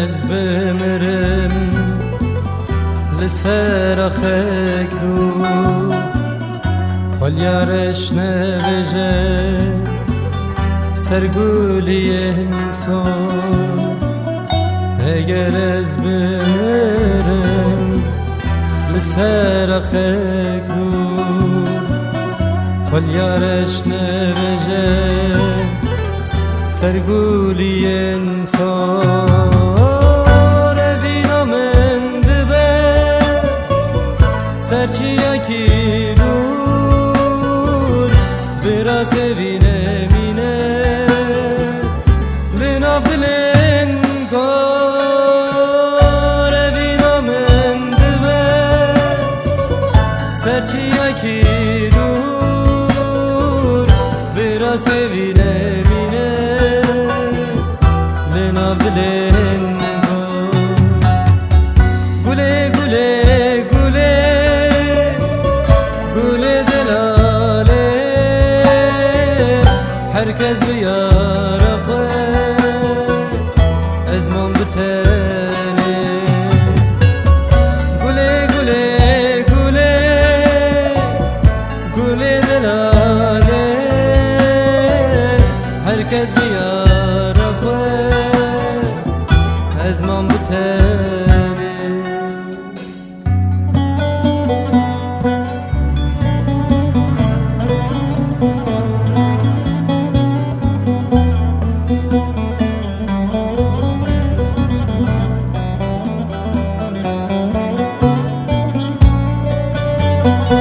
اگر از بمرم لسر خک دو خل یارش نبجه سرگولی انسان اگر از بمرم لسر خک دو خل یارش نبجه سرگولی انسان وینا من دبه سرچیا کی دور براس وینه مینه لناف دلن کار وینا من دبه سرچیا کی دور براس وینه herkes bir yara koy ezmon bitene gule gule gule gule delale herkes bir yara koy ezmon bitene Música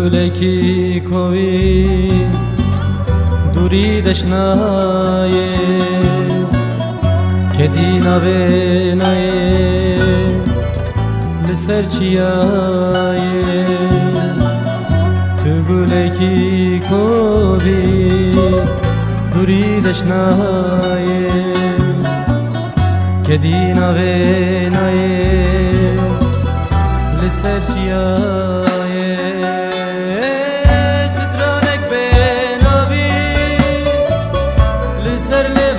Kuleki kovi duri dashnaye Kedina ve naye Liserçiyaye Tügüleki kovi duri dashnaye Kedina ve naye Liserçiyaye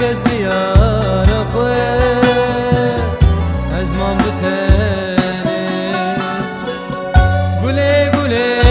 کس بیار خوه از مام بتنی گله گله